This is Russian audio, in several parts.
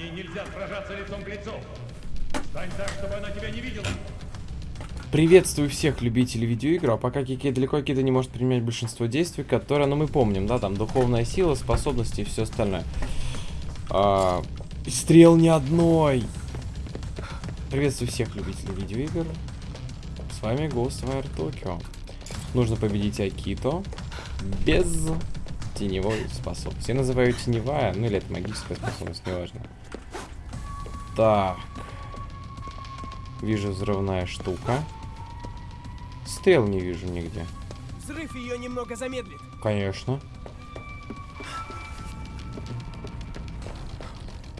Ней нельзя сражаться лицом к лицу. Стань так, чтобы она тебя не видела. Приветствую всех любителей видеоигр, а пока Кики далеко Кида не может применять большинство действий, которые, ну мы помним, да, там духовная сила, способности и все остальное. А, стрел ни одной. Приветствую всех любителей видеоигр. С вами Ghostwire Tokyo. Нужно победить Акито без теневой способности. Я называю теневая, ну или это магическая способность, неважно. Так. Вижу взрывная штука. Стрел не вижу нигде. Взрыв ее немного замедлит. Конечно.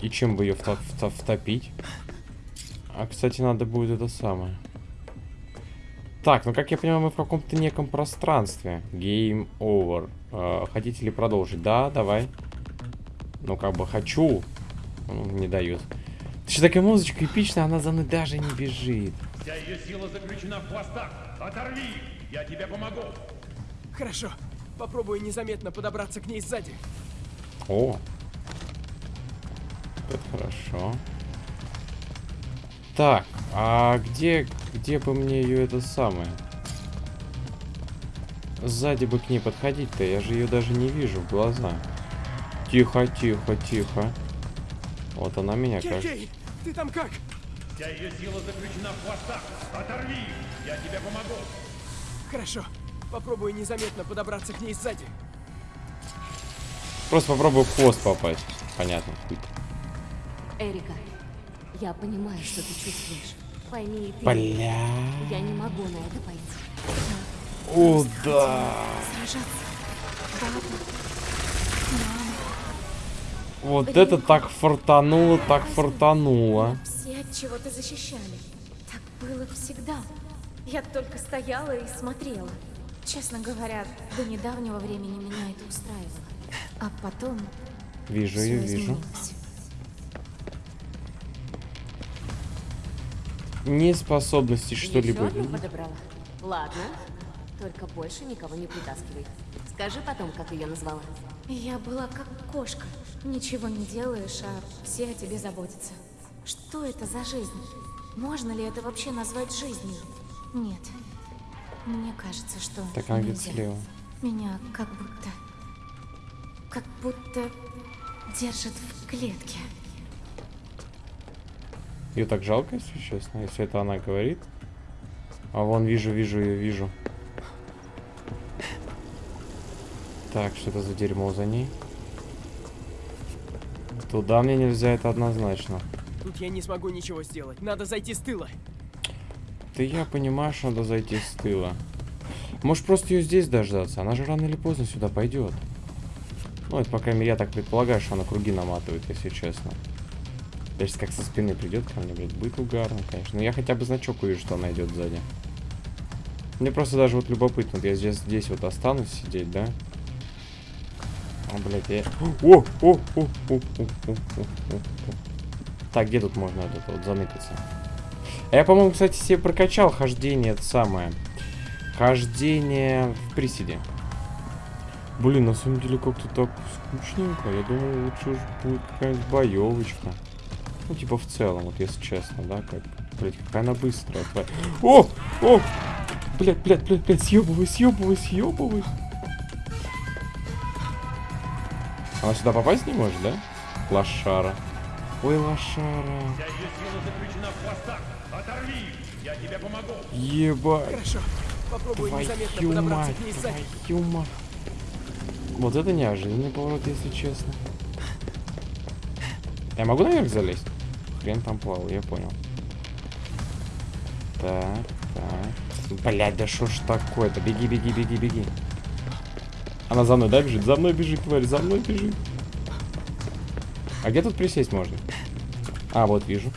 И чем бы ее вто- вто- втопить? А, кстати, надо будет это самое. Так, ну как я понимаю, мы в каком-то неком пространстве. Game over. Э, хотите ли продолжить? Да, давай. Ну, как бы хочу. Ну, не дают. Что такая музычка эпичная, она за мной даже не бежит. Вся ее сила заключена в хвостах. Оторви я тебе помогу. Хорошо. Попробую незаметно подобраться к ней сзади. О. Это хорошо. Так, а где, где бы мне ее это самое? Сзади бы к ней подходить-то, я же ее даже не вижу в глаза. Тихо, тихо, тихо. Вот она меня, кажется. Кей-Кей, ты там как? Вся ее сила заключена в хвостах. Оторви их, я тебе помогу. Хорошо. Попробую незаметно подобраться к ней сзади. Просто попробую в хвост попасть. Понятно. Эрика, я понимаю, что ты чувствуешь. Пойми и ты. Бля. Я не могу на это пойти. О, да. Вот это так фартануло, так фартануло. Все от чего-то защищали. Так было всегда. Я только стояла и смотрела. Честно говоря, до недавнего времени меня это устраивало. А потом Вижу ее, вижу. Неспособности что-либо? Ладно. Только больше никого не притаскивай. Скажи потом, как ее назвала. Я была как кошка. Ничего не делаешь, а все о тебе заботятся. Что это за жизнь? Можно ли это вообще назвать жизнью? Нет. Мне кажется, что Так она нельзя. слева. Меня как будто... Как будто держат в клетке. Ее так жалко, если честно, если это она говорит. А вон вижу, вижу ее, вижу. Так, что это за дерьмо за ней? Туда мне нельзя, это однозначно. Тут я не смогу ничего сделать. Надо зайти с тыла. Да я понимаю, что надо зайти с тыла. Может просто ее здесь дождаться? Она же рано или поздно сюда пойдет. Ну, это, по крайней мере, я так предполагаю, что она круги наматывает, если честно. Даже как со спины придет ко мне, блядь, будет угарно, конечно. Но я хотя бы значок увижу, что она идет сзади. Мне просто даже вот любопытно, вот я здесь, здесь вот останусь сидеть, да? О, блядь, я... О, о, о, о, о, о, о, о. Так, где тут можно вот это вот заныкаться? А я, по-моему, кстати, себе прокачал хождение это самое. Хождение в приседе. Блин, на самом деле как-то так скучненько. Я думал, лучше уж будет какая-нибудь боевочка. Ну, типа в целом, вот если честно, да, как... Блядь, какая она быстрая твоя. О! О! Блядь, блядь, блядь, блядь, съебывай, съебывай, съебывай. Она сюда попасть не может, да? Лошара. Ой, лошара. Я тебе помогу. Ебать. Хорошо. Незаметно Твою подобраться мать, к ней сзади. твою мать. Вот это неожиданный поворот, если честно. Я могу наверх залезть? Хрен там плавал, я понял. Так, так. Блять, да что ж такое-то? Беги, беги, беги, беги. Она за мной, да, бежит? За мной бежит, тварь, за мной бежит. А где тут присесть можно? А, вот вижу.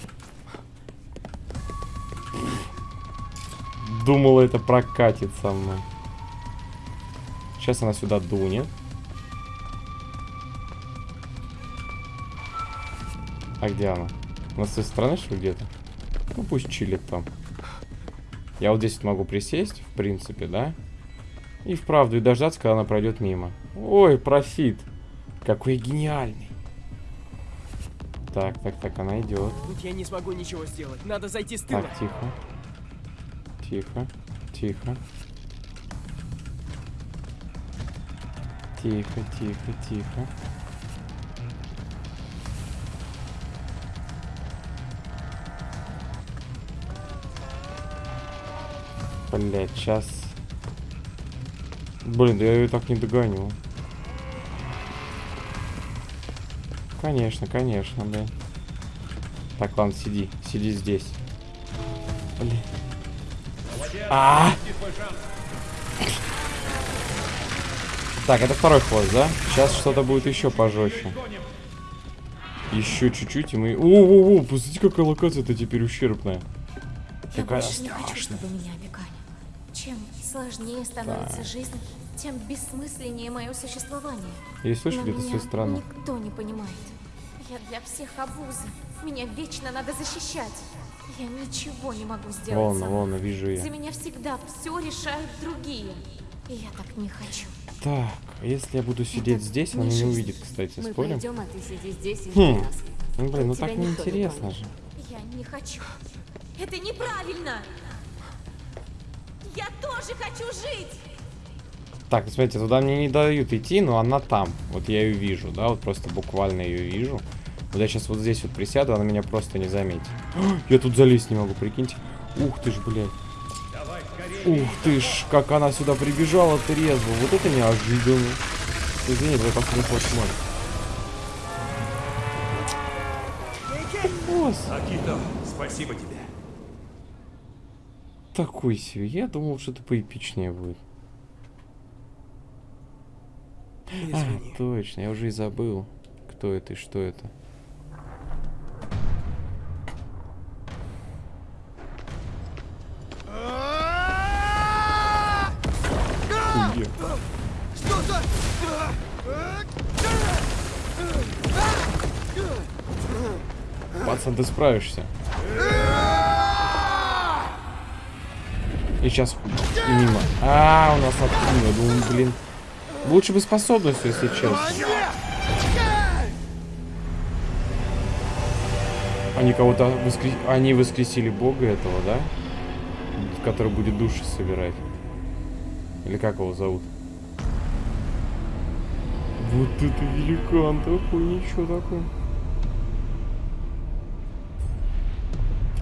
Думала, это прокатит со мной. Сейчас она сюда дунет. А где она? Она с той стороны, что где-то? Ну, пусть чилит там. Я вот здесь вот могу присесть, в принципе, да? И вправду, и дождаться, когда она пройдет мимо. Ой, профит. Какой гениальный. Так, так, так, она идет. Тут я не смогу ничего сделать. Надо зайти с тыла. Так, тихо. Тихо. Тихо. Тихо, тихо, тихо. Блять, сейчас. Блин, да я ее так не догоню. Конечно, конечно, блин. Так, ладно, сиди. Сиди здесь. Блин. А! Свой шанс. Так, это второй хвост, да? Сейчас что-то будет еще пожестче. Еще чуть-чуть, и мы... О-о-о, посмотрите, какая локация-то теперь ущербная. Такая страшная. чтобы меня опекали. Чем сложнее становится жизнь, тем бессмысленнее мое существование. Я слышу где-то с меня той стороны. никто не понимает. Я для всех обуза. Меня вечно надо защищать. Я ничего не могу сделать Вон, сама. вон, вижу я. За меня всегда все решают другие. И я так не хочу. Так, если я буду сидеть Это здесь, не она не жизнь. увидит, кстати, Мы спорим? пойдем, а ты сиди здесь и Хм. Ну, блин, ну так не неинтересно же. Я не хочу. Это неправильно! Я тоже хочу жить! Так, смотрите, туда мне не дают идти, но она там. Вот я ее вижу, да, вот просто буквально ее вижу. Вот я сейчас вот здесь вот присяду, она меня просто не заметит. Я тут залезть не могу, прикиньте. Ух ты ж, блядь. Давай. Ух ты ж, как она сюда прибежала трезво. Вот это неожиданно. Извини, последний ход мой. Босс, Акито, спасибо тебе. Такой себе. Я думал, что-то поэпичнее будет. А, точно, я уже и забыл, кто это и что это. Что за... Пацан, ты справишься. Сейчас мимо. А, у нас откинуло. Думаю, блин. Лучше бы способностью, если честно. Они кого-то воскре... Они воскресили бога этого, да? Который будет души собирать. Или как его зовут? Вот это великан такой, ничего такое.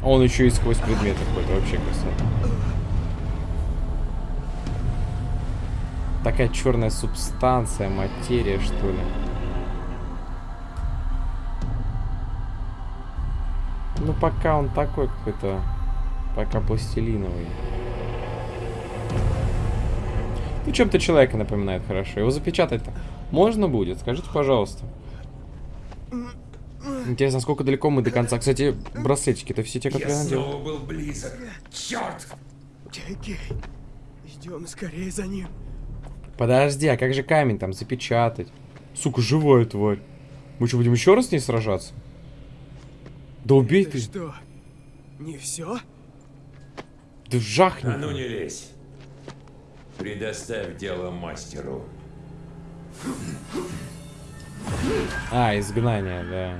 А Он еще и сквозь предметы ходит, вообще красота. Такая черная субстанция, материя, что ли. Ну, пока он такой какой-то, пока пластилиновый. Ну, чем-то человека напоминает хорошо. Его запечатать-то можно будет? Скажите, пожалуйста. Интересно, сколько далеко мы до конца. Кстати, браслетики-то все те, которые я надел. был близок. Черт! Кей, идем скорее за ним. Подожди, а как же камень там запечатать? Сука, живая тварь. Мы что, будем еще раз с ней сражаться? Да убей Это ты. что, не все? Да жахни. А ну не лезь. Предоставь дело мастеру. А, изгнание, да.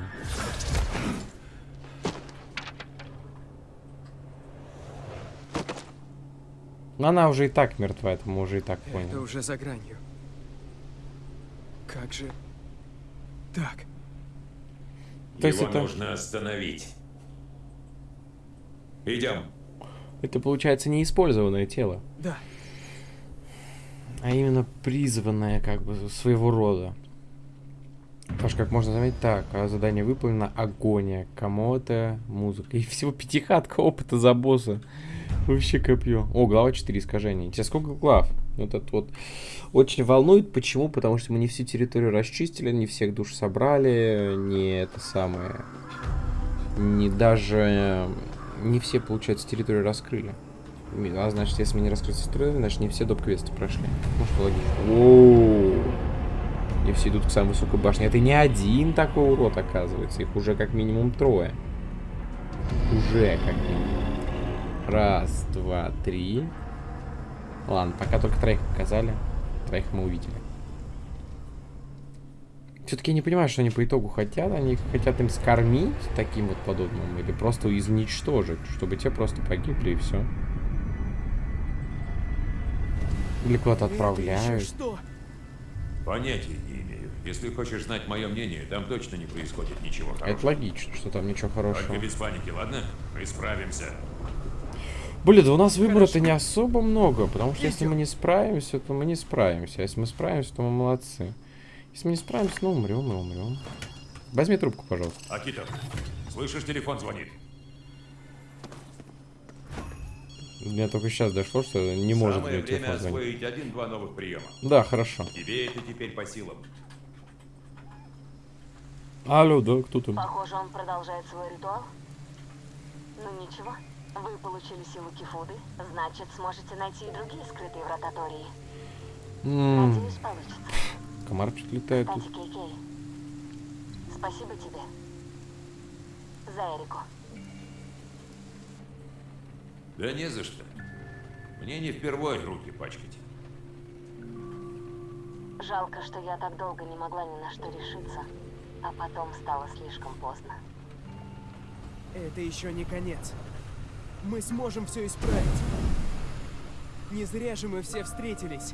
Но она уже и так мертва, это мы уже и так Это поняли. уже за гранью. Как же... Так, То есть Его это- нужно остановить. Идем. Это получается неиспользованное тело, да. а именно призванное как бы своего рода. Паш, как можно заметить, так, а задание выполнено, агония, кому-то, музыка. И всего пятихатка опыта за босса. Вообще копье. О, глава 4 искажений. Тебе сколько глав? Вот это вот очень волнует. Почему? Потому что мы не всю территорию расчистили, не всех душ собрали, не это самое... Не даже... э, Не все, получается, территорию раскрыли. А значит, если мы не раскрыли территорию, значит, не все доп-квесты прошли. Ну, что логично. Оу. И все идут к самой высокой башне. Это не один такой урод, оказывается. Их уже как минимум трое. Уже как минимум. Раз, два, три. Ладно, пока только троих показали. Троих мы увидели. Все-таки я не понимаю, что они по итогу хотят. Они хотят им скормить таким вот подобным или просто изничтожить, чтобы те просто погибли и все. Или куда-то Это отправляют. что? Понятия не имею. Если хочешь знать мое мнение, там точно не происходит ничего Это хорошего. логично, что там ничего хорошего. Только без паники, ладно? Мы справимся. Блин, да у нас выбора-то не особо много, потому что если мы не справимся, то мы не справимся. А если мы справимся, то мы молодцы. Если мы не справимся, ну умрем и умрем. Возьми трубку, пожалуйста. Акитов, слышишь, телефон звонит. Мне только сейчас дошло, что не может Самое мне телефон время звонить. освоить один-два новых приема. Да, хорошо. Тебе это теперь по силам. Алло, да, кто там? Похоже, он продолжает свой ритуал. Ну ничего, вы получили силу Кифуды, значит, сможете найти и другие скрытые врата Тории. М, Надеюсь, получится. Комарчик летает тут. Кстати, Кей-Кей, спасибо тебе. За Эрику. Да не за что. Мне не впервой руки пачкать. Жалко, что я так долго не могла ни на что решиться, а потом стало слишком поздно. Это еще не конец. Мы сможем все исправить. Не зря же мы все встретились.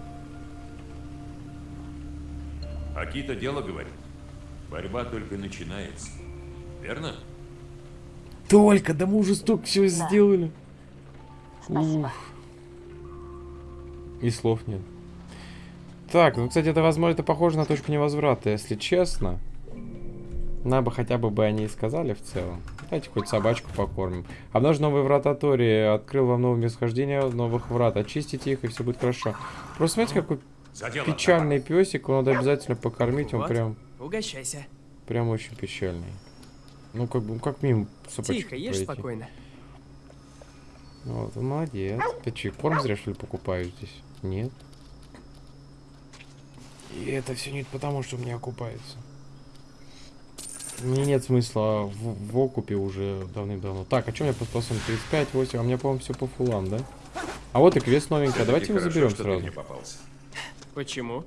Акита дело говорит. Борьба только начинается. Верно? Только, да мы уже столько всего сделали. Спасибо. И слов нет. Так, ну, кстати, это, возможно, это похоже на точку невозврата, если честно. Надо бы хотя бы бы они и сказали в целом. Давайте хоть собачку покормим. Обнаружен новые врата Тори. Открыл вам новое месторождение новых врат. Очистите их, и все будет хорошо. Просто смотрите, какой За дело. печальный песик. Его надо обязательно покормить. Он Вот. прям, Угощайся. прям очень печальный. Ну, как бы, как мимо собачку Тихо, ешь пройти. спокойно. Вот, он молодец. Ты че, корм зря что ли покупаешь здесь? Нет. И это все не потому, что мне окупается. Мне нет смысла в, в окупе уже давным-давно. Так, а что у меня по способности? 35, 8, а у меня, по-моему, все по фулам, да? А вот и квест новенький, а давайте его заберем что ты сразу. мне попался. Почему?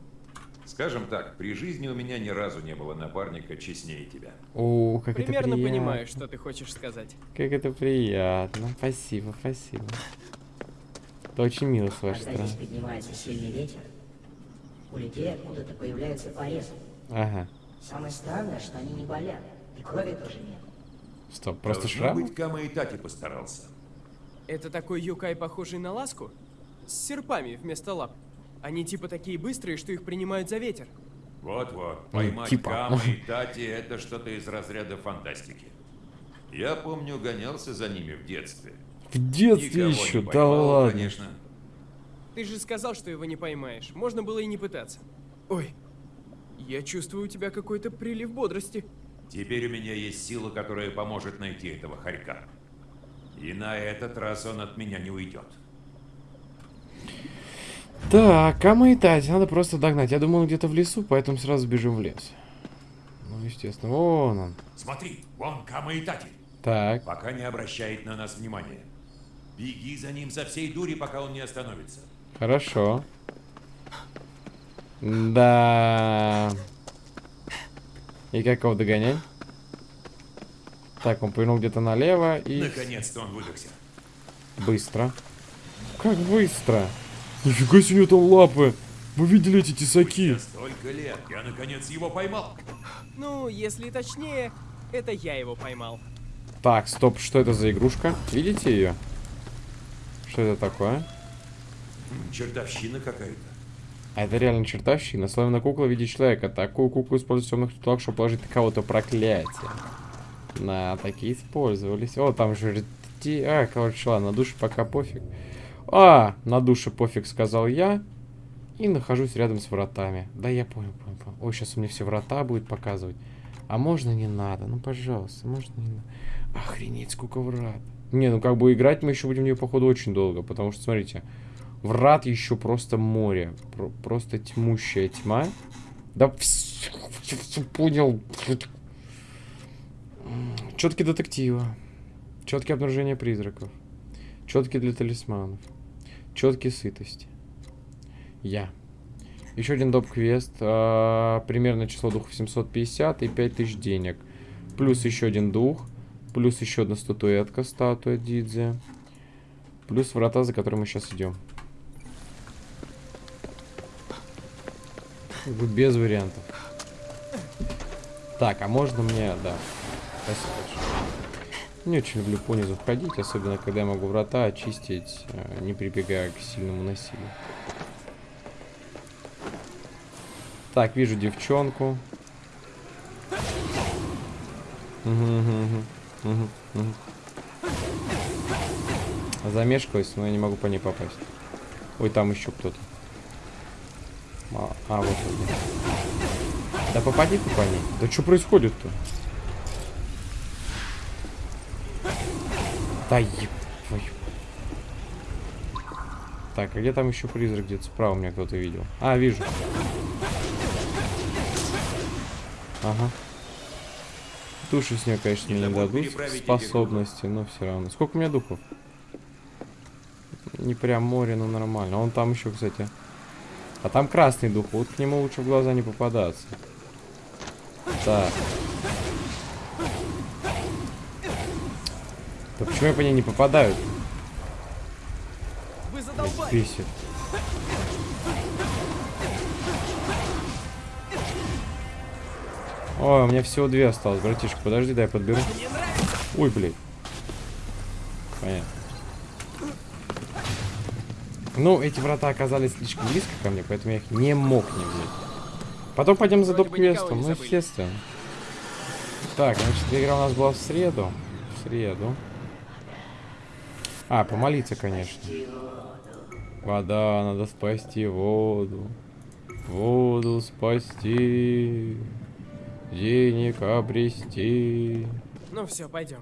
Скажем так, при жизни у меня ни разу не было напарника честнее тебя. О, как Примерно это приятно. понимаю, что ты хочешь сказать. Как это приятно. Спасибо, спасибо. Это очень мило с вашей Когда здесь стороны. поднимается сильный ветер, у людей откуда-то появляются порезы. Ага. Самое странное, что они не болят, и крови тоже нет. Стоп, просто Должно шрам? быть, Кама и Тати постарался. Это такой юкай, похожий на ласку? С серпами вместо лап. Они типа такие быстрые, что их принимают за ветер. Вот-вот, поймать типа. Кама и Тати — это что-то из разряда фантастики. Я помню, гонялся за ними в детстве. В детстве Никого еще, не да поймал, ладно. конечно. Ты же сказал, что его не поймаешь. Можно было и не пытаться. Ой, я чувствую у тебя какой-то прилив бодрости. Теперь у меня есть сила, которая поможет найти этого хорька. И на этот раз он от меня не уйдет. Так, Кама и Тати, надо просто догнать. Я думал, он где-то в лесу, поэтому сразу бежим в лес. Ну, естественно, вон он. Смотри, вон Кама и Тати. Так, Пока не обращает на нас внимания. Беги за ним со всей дури, пока он не остановится. хорошо. Да. И как его догонять? Так, он повернул где-то налево и Наконец-то он выдохся. быстро. Как быстро? Нифига себе у него там лапы. Вы видели эти тесаки? Столько лет я наконец его поймал. Ну, если точнее, это я его поймал. Так, стоп, что это за игрушка? Видите ее? Что это такое? Чертовщина какая-то. А это реально чертовщина. Славная кукла в виде человека. Такую куклу используют в темных ритуалах, чтобы положить на кого-то проклятие. На, такие использовались. О, там же... А, короче, ладно, на душе пока пофиг. А, на душе пофиг, сказал я. И нахожусь рядом с вратами. Да, я понял, понял, понял. Ой, сейчас у меня все врата будет показывать. А можно не надо? Ну, пожалуйста, можно не надо? Охренеть, сколько врат. Не, ну как бы играть мы еще будем в нее, походу, очень долго. Потому что, смотрите, врат еще просто море. Про- просто тьмущая тьма. Да понял. Четкие детектива. Четкие обнаружения призраков. Четкие для талисманов. Четкие сытости. Я. Еще один доп-квест. а, примерное число духов 750 и 5000 денег. Плюс еще один дух. Плюс еще одна статуэтка, статуя Дидзе. Плюс врата, за которыми мы сейчас идем. Как Без вариантов. Так, а можно мне... Да. Спасибо большое. Не очень люблю понизу входить, особенно когда я могу врата очистить, э, не прибегая к сильному насилию. Так, вижу девчонку. Замешкалась, но я не могу по ней попасть. Ой, там еще кто-то. А, а, вот он. Да попади ты по ней. Да что происходит-то? Да еб. Так, а где там еще призрак? Где-то справа меня кто-то видел. А, вижу. Ага. Души с нее, конечно, Не не дадут способности, но все равно. Сколько у меня духов? Не прям море, но нормально. Он там еще, кстати. А там красный дух. Вот к нему лучше в глаза не попадаться. Так. Да почему я по ней не попадаю? Вы задолбали! Ой, у меня всего две осталось, братишка. Подожди, дай подберу. Ой, блядь. Понятно. Ну, эти врата оказались слишком близко ко мне, поэтому я их не мог не взять. Потом пойдем за доп-квестом, ну, естественно. Так, значит, игра у нас была в среду. В среду. А, помолиться, конечно. Вода, надо спасти воду. Воду спасти. Денег обрести. Ну все, пойдем.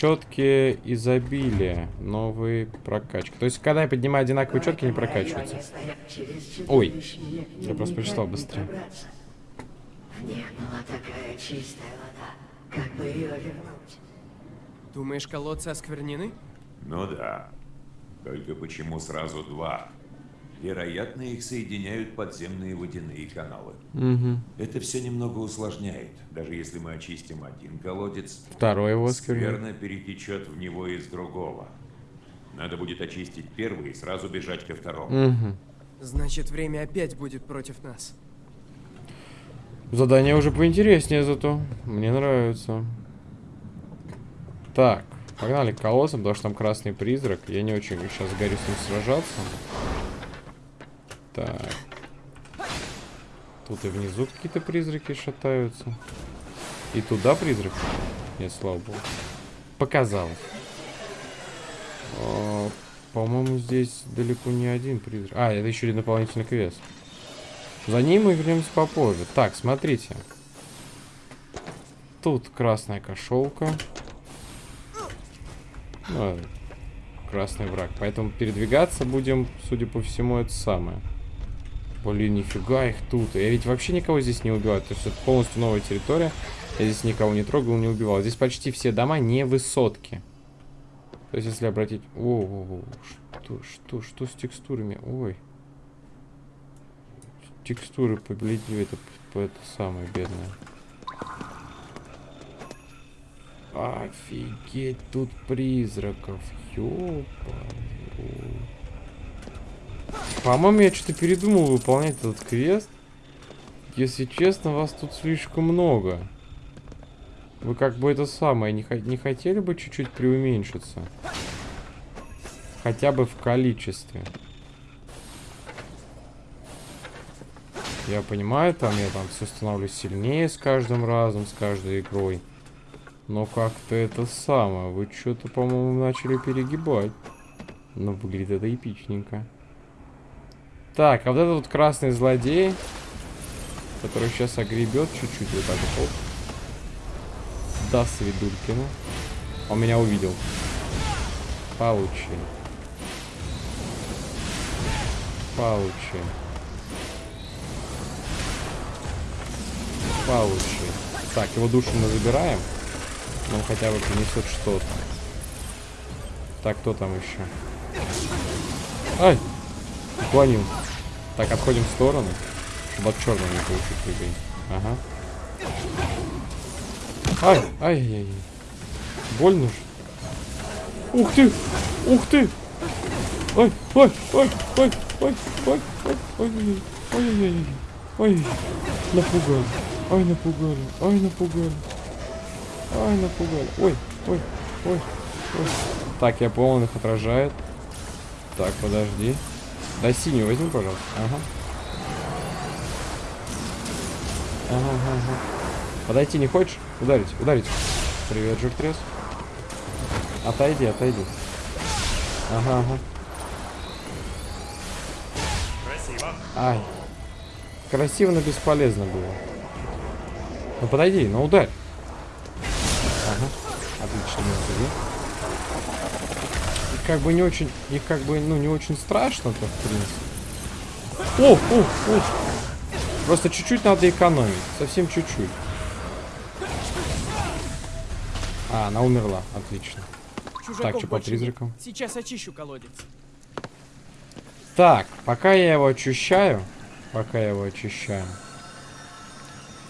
Четкие изобилия. Новые прокачки. То есть, когда я поднимаю одинаковые четкие, не прокачиваются. Ой, я просто прочитал быстрее. В них была такая чистая вода. Как бы ее вернуть? Думаешь, колодцы осквернены? Ну да. Только почему сразу два? Вероятно, их соединяют подземные водяные каналы. Угу. Это все немного усложняет. Даже если мы очистим один колодец, Второй его скверно перетечет в него из другого. Надо будет очистить первый и сразу бежать ко второму. Угу. Значит, время опять будет против нас. Задание уже поинтереснее зато. Мне нравится. Так, погнали к колоссам, потому что там красный призрак. Я не очень сейчас горю с ним сражаться. Так. Тут и внизу какие-то призраки шатаются. И туда призрак? Нет, слава богу. Показалось. А, По-моему, здесь далеко не один призрак. А, это еще один дополнительный квест. За ним мы вернемся попозже. Так, смотрите. Тут красная кошелка. Ну, э, красный враг. Поэтому передвигаться будем, судя по всему, это самое. Блин, нифига их тут. Я ведь вообще никого здесь не убиваю. То есть это полностью новая территория. Я здесь никого не трогал, не убивал. Здесь почти все дома не высотки. То есть, если обратить... О, -о, -о что, что, что с текстурами? Ой. Текстуры побледнее, это, это самое бедное. Офигеть, тут призраков. Ёпа. По-моему, я что-то передумал выполнять этот квест. Если честно, вас тут слишком много. Вы как бы это самое, не, не хотели бы чуть-чуть преуменьшиться? Хотя бы в количестве. Я понимаю, там я там все становлюсь сильнее с каждым разом, с каждой игрой. Но как-то это самое, вы что-то, по-моему, начали перегибать. Но выглядит это эпичненько. Так, а вот этот вот красный злодей, который сейчас огребет чуть-чуть вот так вот. Даст Свидулькину. Он меня увидел. Получи. Получи. Получи. Так, его душу мы забираем. Он хотя бы принесет что-то. Так, кто там еще? Ай! Уклонил. Так, отходим в сторону, чтобы от черного не получить прыгай. Ага. Ай, ай, ай, ай. Больно же. Ух ты! Ух ты! Ой, ой, ой, ой, ой, ой, ой, ой, ой, ой, ой, ой, напугали, ой, напугали, ой, напугали, ой, напугали, ой, ой, ой, ой. Так, я понял, он их отражает. Так, подожди. Да синюю возьми, пожалуйста. Ага. Ага, ага. Подойти не хочешь? Ударить, ударить. Привет, Жиртрес. Отойди, отойди. Ага, ага. Красиво. Ай. Красиво, но бесполезно было. Ну подойди, ну ударь. Ага. Отлично, не как бы не очень, и как бы, ну, не очень страшно-то, в принципе. О, о, о. Просто чуть-чуть надо экономить. Совсем чуть-чуть. А, она умерла. Отлично. Чужаков что по призракам? Сейчас очищу колодец. Так, пока я его очищаю, пока я его очищаю,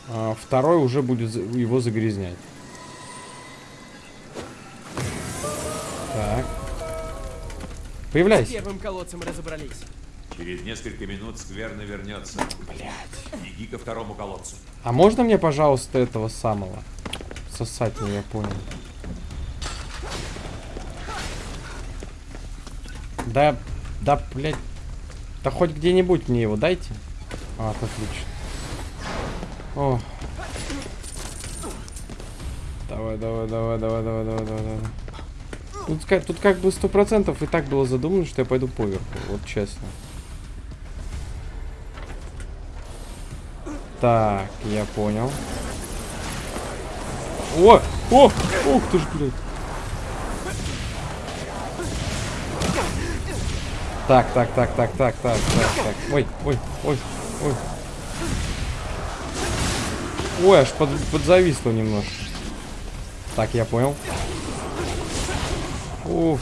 а, второй уже будет его загрязнять. Так. С Появляйся. первым колодцем разобрались. Через несколько минут скверно вернется. Блять. Беги ко второму колодцу. А можно мне, пожалуйста, этого самого? Сосать не я понял. Да, да, блядь. Да хоть где-нибудь мне его дайте. А, отлично. О. Давай, давай, давай, давай, давай, давай, давай, давай. Тут, ка- тут как бы сто процентов и так было задумано, что я пойду поверху, вот честно. Так, я понял. О! О! Ух ты ж, блядь. Так, так, так, так, так, так, так, так. Ой, ой, ой, ой. Ой, аж под, подзависло немножко. Так, я понял. Уф.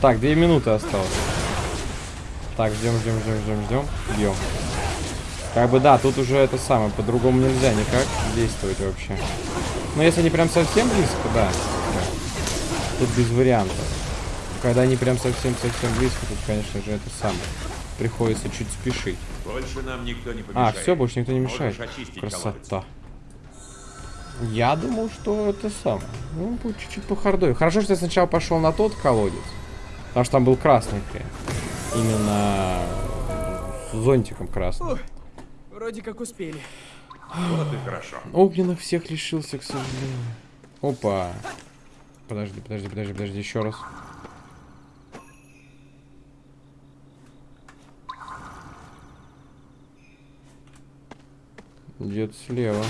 Так, две минуты осталось. Так, ждем, ждем, ждем, ждем, ждем. Бьем. Как бы да, тут уже это самое, по-другому нельзя никак действовать вообще. Но если они прям совсем близко, да. Тут без вариантов. Когда они прям совсем-совсем близко, тут, конечно же, это самое. Приходится чуть спешить. Больше нам никто не А, помешает. все, больше никто не мешает. очистить колодец. Я думал, что это самое. Ну, будет чуть-чуть по хардой. Хорошо, что я сначала пошел на тот колодец. Потому что там был красный хрен. Именно с зонтиком красным. Ух, вроде как успели. Вот и хорошо. Огненных всех лишился, к сожалению. Опа. Подожди, подожди, подожди, подожди, еще раз. Где-то слева.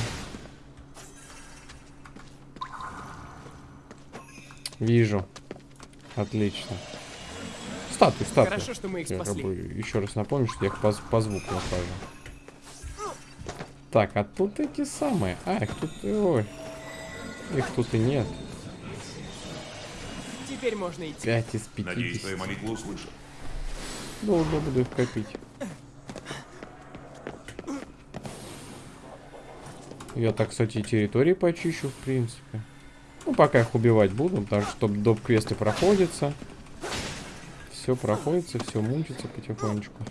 Вижу. Отлично. Статуи, статуи. Хорошо, что мы их Я как спасли. бы еще раз напомню, что я их по, по звуку нахожу. Так, а тут эти самые. А, их тут... Ой. Их тут и нет. Теперь можно идти. 5 из 50. Надеюсь, твою молитву услышат. Долго буду их копить. Я так, кстати, и территории почищу, в принципе. Ну, пока их убивать буду, потому что доп. квесты проходятся. Все проходится, все мучится потихонечку.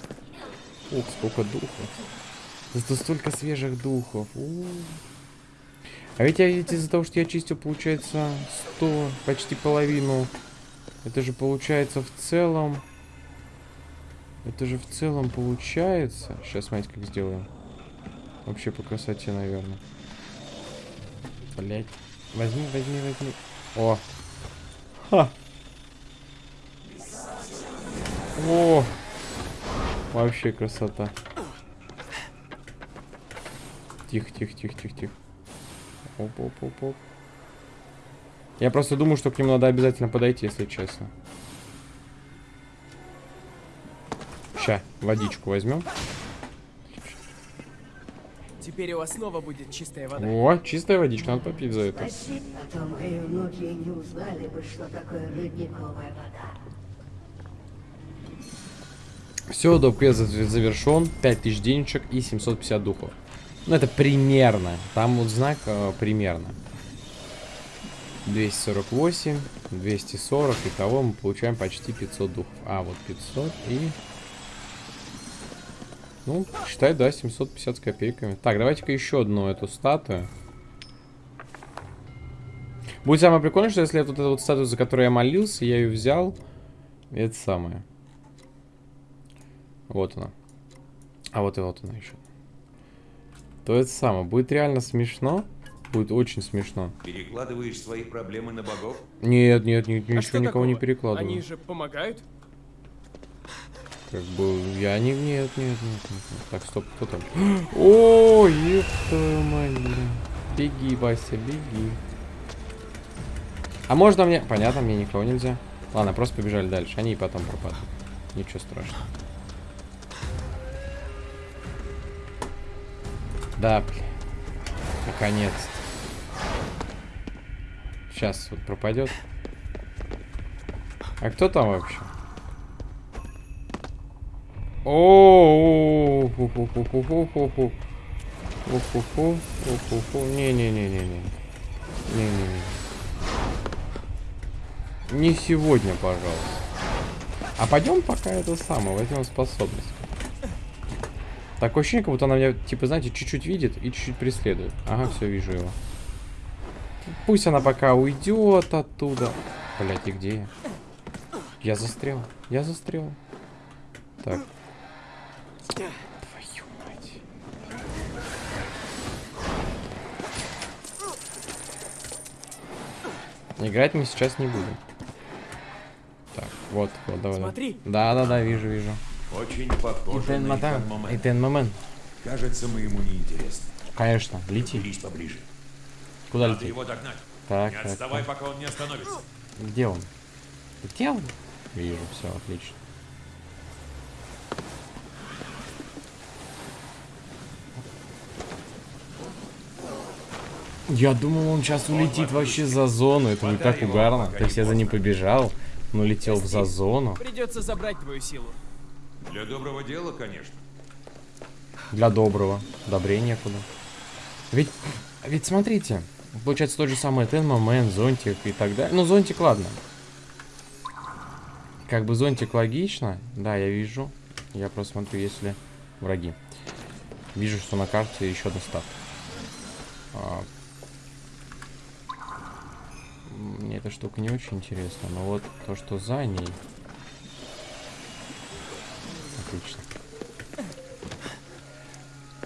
Ух, сколько духов. Зато столько свежих духов. У. А ведь я ведь из-за того, что я чистил, получается, 100, почти половину. Это же получается в целом... Это же в целом получается... Сейчас, смотрите, как сделаем. Вообще по красоте, наверное. Блять. Возьми, возьми, возьми. О. Ха. О. Вообще красота. Тихо, тихо, тихо, тихо, тихо. Оп, оп, оп, оп. Я просто думаю, что к нему надо обязательно подойти, если честно. Ща, водичку возьмем. Теперь у вас снова будет чистая вода. О, чистая водичка, надо попить за это. Спасибо, а то мои внуки не узнали бы, что такое родниковая вода. Все, доп. квест за- завершен. 5000 денежек и 750 духов. Ну, это примерно. Там вот знак э, примерно. 248, 240. Итого мы получаем почти 500 духов. А, вот 500 и... Ну, считай, да, 750 с копейками. Так, давайте-ка еще одну эту статую. Будет самое прикольное, что если вот эту вот статую, за которую я молился, я ее взял. Это самое. Вот она. А вот и вот она еще. То это самое. Будет реально смешно. Будет очень смешно. Перекладываешь свои проблемы на богов? Нет, нет, нет, А ничего никого не такого? перекладываю. Они же помогают? Как бы я не. Нет, нет, нет. Так, стоп, кто там? О, мать, блин. Беги, Вася, беги. А можно мне. Понятно, мне никого нельзя. Ладно, просто побежали дальше. Они и потом пропадут. Ничего страшного. Да, блин. Наконец-то. Сейчас вот пропадет. А кто там вообще? О. Не-не-не-не-не. Не-не-не. Не сегодня, пожалуйста. А пойдем пока это самое, возьмем способность. Такое ощущение, как будто она меня, типа, знаете, чуть-чуть видит и чуть-чуть преследует. Ага, все, вижу его. Пусть она пока уйдет оттуда. Блять, и где я? Я застрял. Я застрял. Так. Твою мать. Играть мы сейчас не будем. Так, вот, вот, давай. Смотри. Да, да, да, вижу, вижу. Очень похоже на момент. Итен момент. Кажется, мы ему не интересны. Конечно, лети. Лезь поближе. Куда Надо лететь? его догнать. Так, Не так, отставай, так. пока он не остановится. Где он? Где он? Вижу, все, отлично. Я думал, он сейчас улетит вообще за зону. Это будет так угарно. То есть я за ним побежал, но летел за зону. Придется забрать твою силу. Для доброго дела, конечно. Для доброго. Добрее некуда. Ведь, ведь смотрите, получается тот же самый Тен момент, зонтик и так далее. Ну, зонтик, ладно. Как бы зонтик логично. Да, я вижу. Я просто смотрю, есть ли враги. Вижу, что на карте еще одна ставка. Мне эта штука не очень интересна, но вот то, что за ней. Отлично.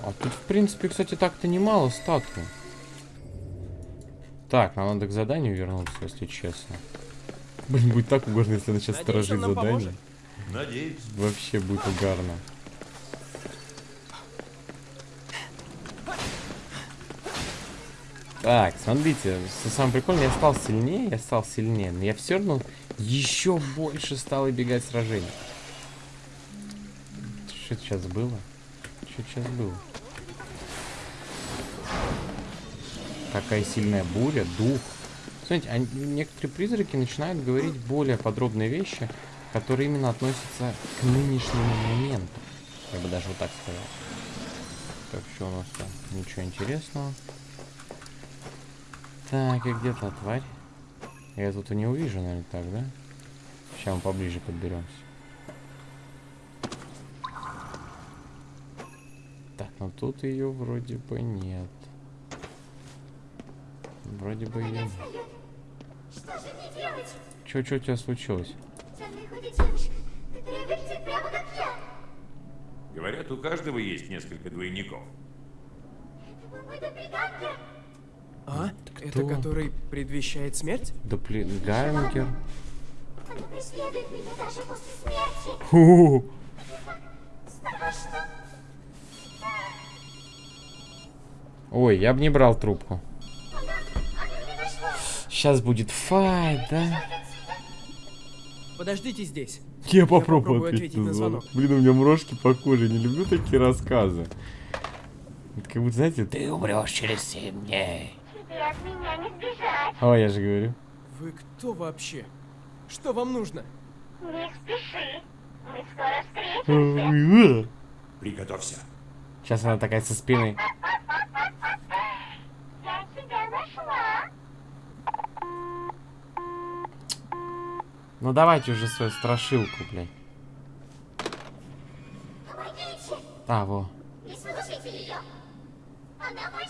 А тут, в принципе, кстати, так-то немало статуй. Так, нам надо к заданию вернуться, если честно. Блин, будет так угорно, если она сейчас Надеюсь, сторожит задание. поможет. Надеюсь. Вообще будет угарно. Так, смотрите, самое прикольное, я стал сильнее, я стал сильнее, но я все равно еще больше стал убегать сражений. Что сейчас было? Что сейчас было? Какая сильная буря, дух. Смотрите, они- некоторые призраки начинают говорить более подробные вещи, которые именно относятся к нынешнему моменту. Я бы даже вот так сказал. Так, что у нас там? Ничего интересного. Так, и где та тварь? Я тут и не увижу, наверное, так, да? Сейчас мы поближе подберемся. Так, ну тут ее вроде бы нет. Вроде бы ее. Что же мне делать? Чё, чё у тебя случилось? Говорят, у каждого есть несколько двойников. Кто? Это который предвещает смерть? Доплегангер. Оно преследует меня даже после смерти. Фу. Страшно. Ой, я бы не брал трубку. Сейчас будет файт, да? Подождите здесь. Я попробую попробую ответить на звонок. Блин, у меня мурашки по коже. Не люблю такие рассказы. Это как будто, знаете, ты умрешь через 7 дней. Тебе от меня не сбежать. О, я же говорю. Вы кто вообще? Что вам нужно? Не спеши. Мы скоро встретимся. Приготовься. Сейчас она такая со спины. Я тебя нашла. Ну давайте уже свою страшилку, блядь. Помогите. А, во. Не слушайте ее. Она.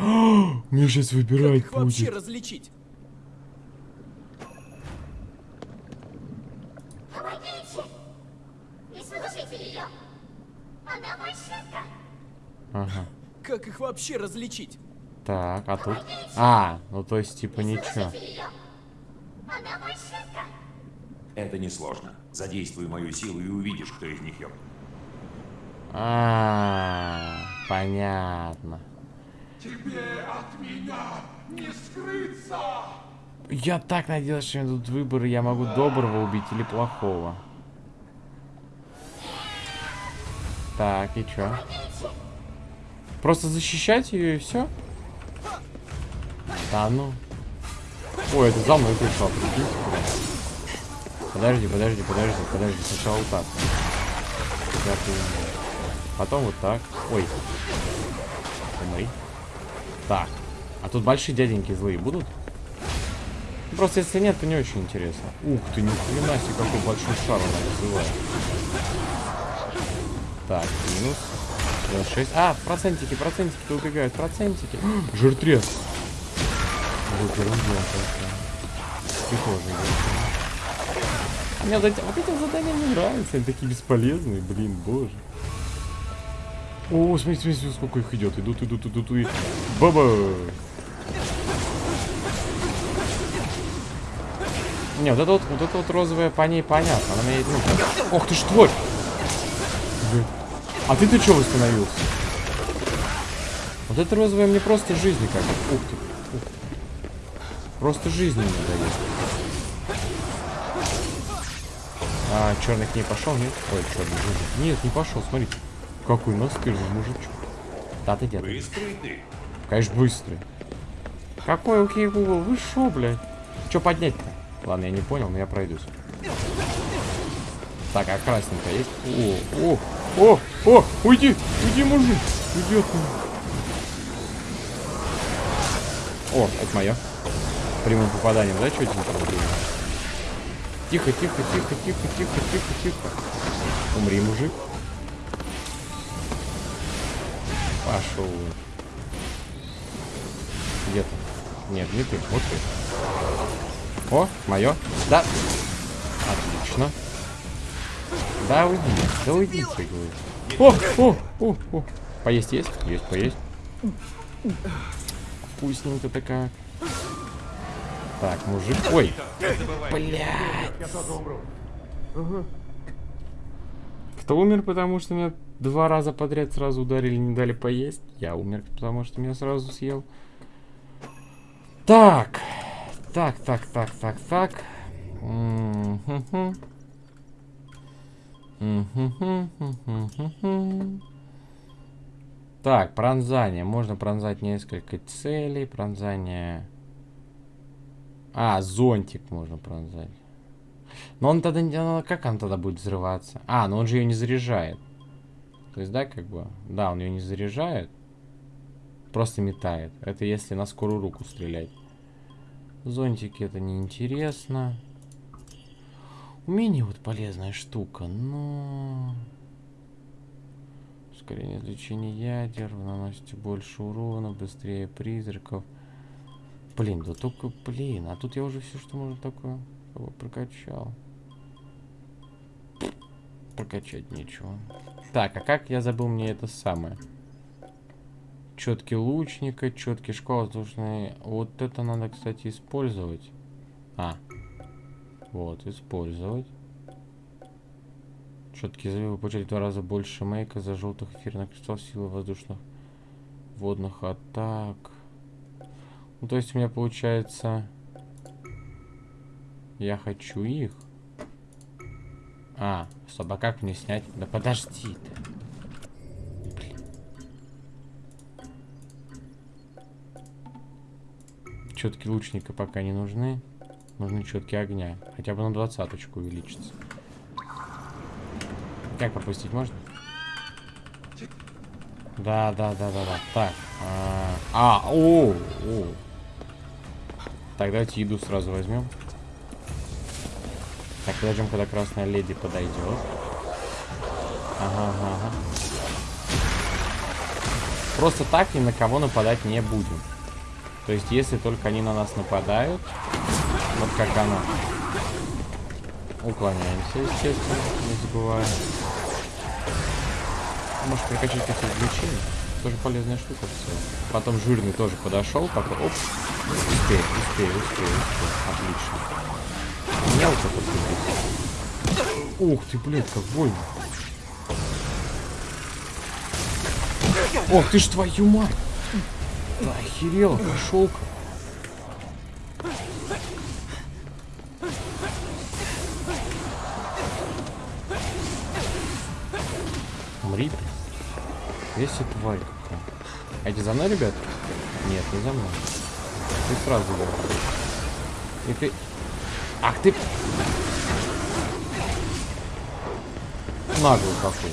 Мне сейчас выбирать Как их вообще различить? Помогите. Не слушайте ее. Она фальшивка. Ага. Как их вообще различить? Так, а тут? А, ну то есть типа ничего. Она фальшивка. Это несложно. Задействуй мою силу и увидишь, кто из них ёб. А, понятно. Тебе от меня не скрыться! Я так надеялся, что у меня тут выбор, и я могу доброго убить или плохого. Так, и чё? Просто защищать ее и все? Да ну. Ой, это за мной пришла, прикиньте. Подожди, подожди, подожди, подожди. Сначала вот так. Потом вот так. Ой. Так. А тут большие дяденьки злые будут? Ну, Просто если нет, то не очень интересно. Ух ты, ни хрена себе, какой большой шар она вызывает. Так, минус. 96. А, процентики, процентики убегают, процентики. Жиртрез. Вот ерунда какая. Похоже, Мне вот эти, вот эти задания не нравятся, они такие бесполезные, блин, боже. О, смотри, смотри, смотри, сколько их идет. Идут, идут, идут, и... Баба! Не, вот это вот, вот это вот розовая по ней понятно. Она меня, ну, Ох ты ж! Блин. А ты-то чё восстановился? Вот это розовая мне просто жизни как. Ух ты. ух. Просто жизни не дает. А, черный к ней пошел, нет? Ой, черный мужик. Нет, не пошел, смотрите. Какой настырный мужичок. Да ты дед. Быстрый ты. Конечно, быстрый. Какой окей, Google? Вы шо, блядь? Чё поднять-то? Ладно, я не понял, но я пройдусь. Так, а красненькая есть? О, о, о, о, уйди, уйди, мужик. Уйди от меня. О, это мое. Прямым попаданием, да, что типа? Тихо, тихо, тихо, тихо, тихо, тихо, тихо. Умри, мужик. Пошел. Где ты? Нет, не ты, вот ты. О, мое. Да. Отлично. Да уйди, да уйди, ты. О, о, о, о. Поесть есть? Есть, поесть. Вкусненько такая. Так, мужик. Ой, блядь. Кто умер, потому что меня два раза подряд сразу ударили, не дали поесть? Я умер, потому что меня сразу съел. Так. Так, так, так, так, так. Так, пронзание. Можно пронзать несколько целей. Пронзание... А, зонтик можно пронзать. Но он тогда... ну, Как он тогда будет взрываться? А, но он же ее не заряжает. То есть, да, как бы... Да, он ее не заряжает. Просто метает. Это если на скорую руку стрелять. Зонтики это неинтересно. Умение вот полезная штука, но... Ускорение излучения ядер, вы наносите больше урона, быстрее призраков. Блин, да только, блин, а тут я уже все, что можно такое прокачал. Прокачать нечего. Так, а как я забыл мне это самое? Четкий лучника, четкий школа воздушный. Вот это надо, кстати, использовать. А. Вот, использовать. Четкий залив получать в два раза больше мейка за желтых эфирных кристаллов силы воздушных водных атак. Ну, то есть у меня получается... Я хочу их. А, а как мне снять? Да подожди ты. Четки лучника пока не нужны. Нужны четки огня. Хотя бы на двадцаточку увеличится. Как пропустить можно? Да, да, да, да, да. Так. А, а, о, о. Так, давайте еду сразу возьмем. Подождем, когда красная леди подойдет. Ага, ага, ага. Просто так ни на кого нападать не будем. То есть, если только они на нас нападают, вот как она, уклоняемся, естественно, не забывая. Может прокачать эти извлечения? Тоже полезная штука в целом. Потом жирный тоже подошел, пока... Оп! Успею, успею, успею, успею. Отлично. Тут Ух ты, блядь, как больно. Ох ты ж твою мать! Да охерел, пошел-ка. Умри. Весь тварь какая. А за мной, ребят? Нет, не за мной. Ты сразу говоришь. И ты... Ах ты... Наглый какой.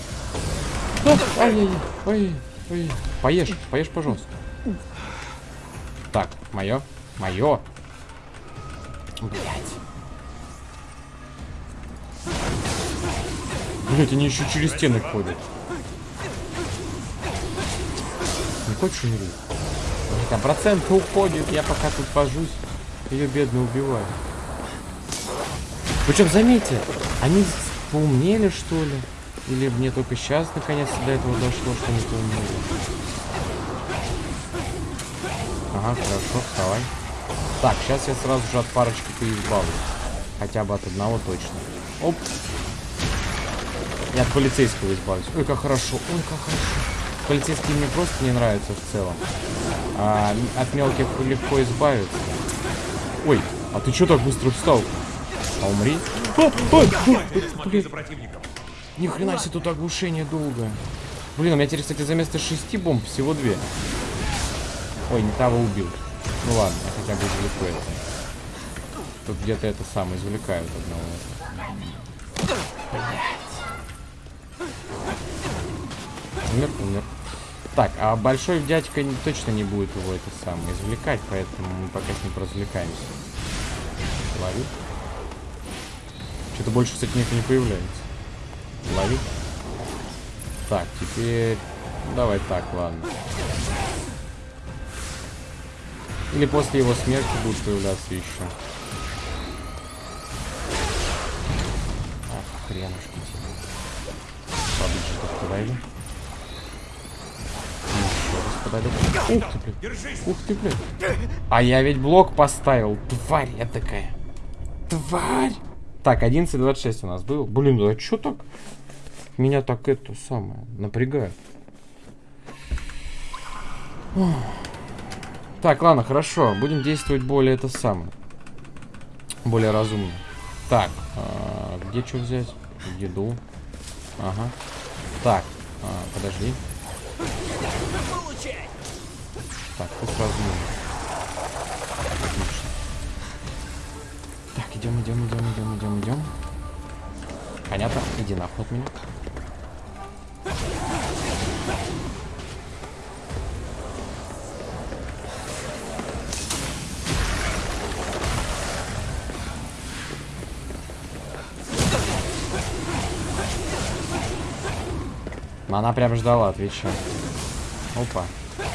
А, Ай-яй-яй. Ой, ой. Поешь, поешь, пожалуйста. Так, мое. Мое. Блять. Блять, они еще через стены ходят. Не хочешь умереть? Там процент уходит, я пока тут вожусь. Ее бедно убиваю. Причем, заметьте, они поумнели, что ли? Или мне только сейчас наконец до этого дошло, что они поумнели? Ага, хорошо, вставай. Так, сейчас я сразу же от парочки поизбавлюсь. Хотя бы от одного точно. Оп. Я от полицейского избавлюсь. Ой, как хорошо, ой, как хорошо. Полицейские мне просто не нравятся в целом. А от мелких легко избавиться. Ой, а ты что так быстро встал? А умри. А, ой, Смотри блин. Ни хрена себе тут оглушение долгое. Блин, у меня теперь, кстати, за место шести бомб всего две. Ой, не того убил. Ну ладно, хотя бы извлеку это. Тут где-то это самое извлекают одного. Умер, умер. Так, а большой дядька точно не будет его это самое извлекать, поэтому мы пока с ним поразвлекаемся. Лови. Что-то больше, кстати, никто не появляется. Лови. Так, теперь... Давай так, ладно. Или после его смерти будут появляться еще. Ах, хренушки тебе. Поближе подойду. Еще раз подойду. Ух ты, блядь. Ух ты, блядь. А я ведь блок поставил. Тварь я такая. Тварь. Так, 11.26 у нас был. Блин, а чё так? Меня так это самое напрягает. Так, ладно, хорошо. Будем действовать более это самое. Более разумно. Так, а, где что взять? Еду. Ага. Так, а, подожди. Так, ты сразу не. Идем, идем, идем, идем, идем, идем. Понятно? Иди нахуй от меня. Но Она прям ждала, отвечаю. Опа.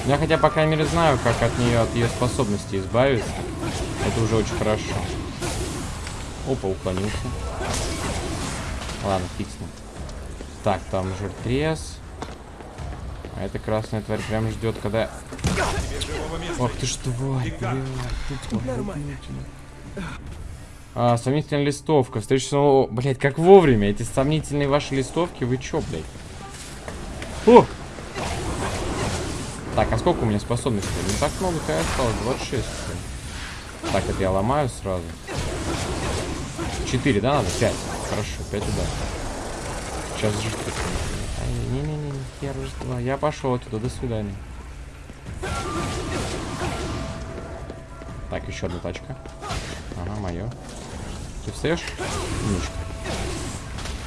Я хотя по крайней мере знаю, как от нее, от ее способности избавиться. Это уже очень хорошо. Опа, уклонился. Ладно, ним. Так, там жиртрез. А эта красная тварь прям ждет, когда... Ох ты ж тварь, блядь. А, сомнительная листовка. Встреча самого... Блять, как вовремя. Эти сомнительные ваши листовки, вы чё, блядь? О! Так, а сколько у меня способностей? Не так много-то осталось. 26. что ли. Так, это я ломаю сразу. 4, да, надо? 5. Хорошо, 5 удар. Сейчас жить Не-не-не, я два. Я пошел оттуда, до свидания. Так, еще одна тачка. Ага, мое. Ты встаешь? Умничка.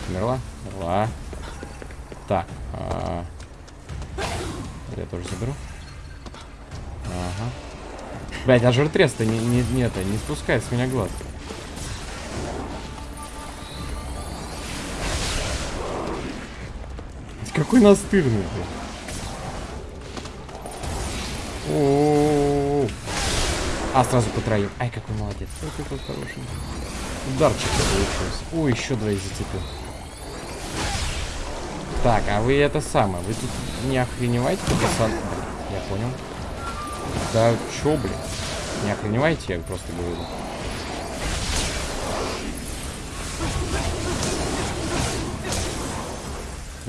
Умерла? Умерла. Так. а, Я тоже заберу. Ага. Блять, а жиртрес-то не, не, не, это, не спускает с меня глаз. Какой настырный, блядь. О-о-о-о. А, сразу по троим. Ай, какой молодец. Ой, какой хороший. Ударчик получился. Ой, еще двоих зацепил. Так, а вы это самое, вы тут не охреневайте, пацан? Я понял. Да чё, блин? Не охреневайте, я просто говорю.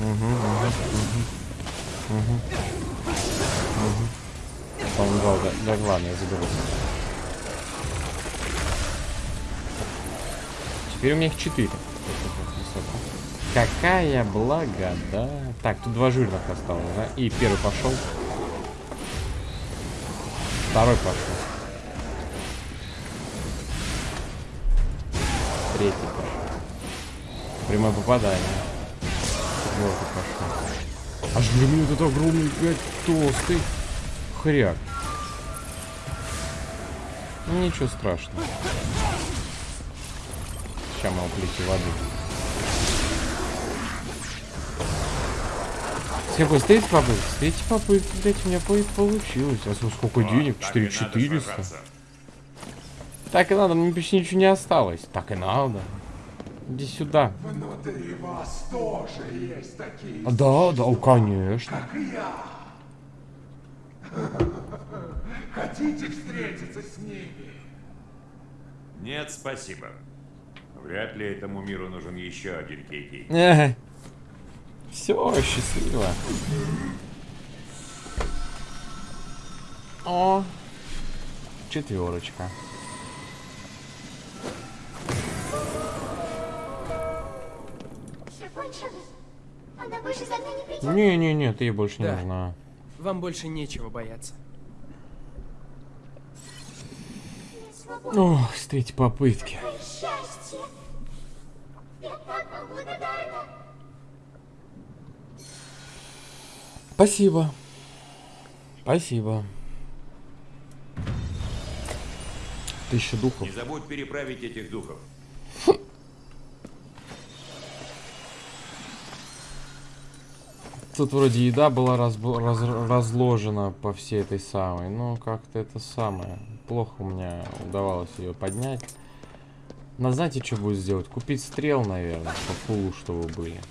Угу, угу. По-моему, да, да, да, ладно, я заберу. Теперь у меня их четыре. Какая блага, да? Так, тут два жирных осталось, да? И первый пошел. Второй пошел. Третий пошел. Прямое попадание. Пошел. Аж для меня вот это огромный, блядь, толстый хряк. Ну ничего страшного. Сейчас мы уплете воды. Третьей попытки? С третьей попытки, блядь, у меня по- получилось. А сколько денег? Так и надо 4400. сражаться. Так и надо, мне почти ничего не осталось. Так и надо. Иди сюда. Внутри вас тоже есть такие, А, Да, да, о, конечно. как и я. Хотите встретиться с ними? Нет, спасибо. Вряд ли этому миру нужен еще один Кейки. Все, счастливо. О, четверочка. Она больше за мной не придет. Не-не-не, ты ей больше не Да. нужна. Вам больше нечего бояться. Ох, с третьей попытки. Спасибо. Спасибо. Тысяча духов. Не забудь переправить этих духов. Тут вроде еда была разб- раз- разложена по всей этой самой. Но как-то это самое. Плохо у меня удавалось ее поднять. Надо знаете, что будет сделать? Купить стрел, наверное, по фулу, чтобы были.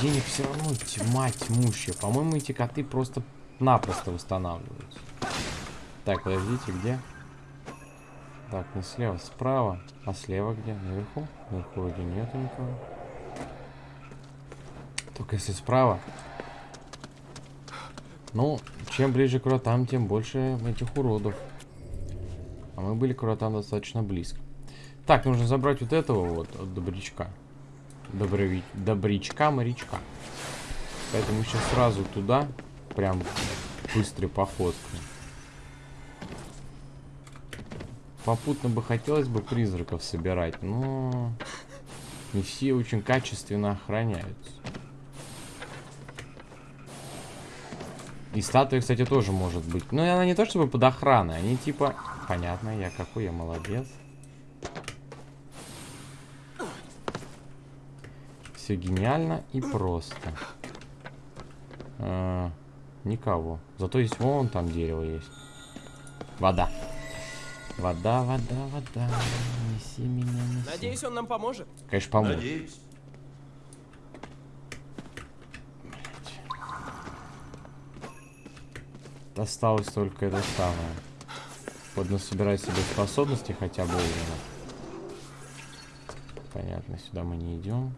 Денег все равно тьма тьмущая. По-моему, эти коты просто напросто восстанавливаются. Так, подождите, где? Так, не слева, справа. А слева где? Наверху? Наверху вроде нету никого. Только если справа. Ну, чем ближе к вратам, тем больше этих уродов. А мы были к вратам достаточно близко. Так, нужно забрать вот этого вот, от добрячка. Доброви... Добрячка-морячка. Поэтому сейчас сразу туда, прям быстрой походкой. Попутно бы хотелось бы призраков собирать, но не все очень качественно охраняются. И статуя, кстати, тоже может быть. Но она не то чтобы под охраной, они типа... Понятно, я какой я молодец. Все гениально и просто. А, никого. Зато есть вон там дерево есть. Вода. Вода, вода, вода. Неси меня, неси. Надеюсь, он нам поможет. Конечно, поможет. Надеюсь. Осталось только это самое. Вот насобирать себе способности хотя бы уровня. Понятно, сюда мы не идем.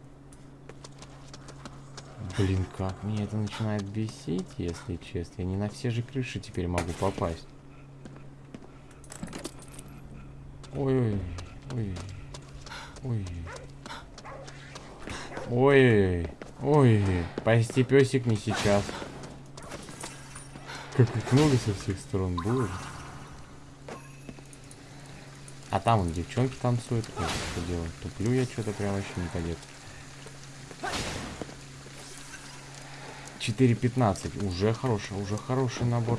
Блин, как меня это начинает бесить, если честно. Я не на все же крыши теперь могу попасть. Ой, ой, ой. Ой, спасти песик не сейчас. Как их много со всех сторон, боже. А там вон девчонки танцуют. Ой, что делать? Туплю я что-то прям вообще не по 4.15. Уже хороший, уже хороший набор.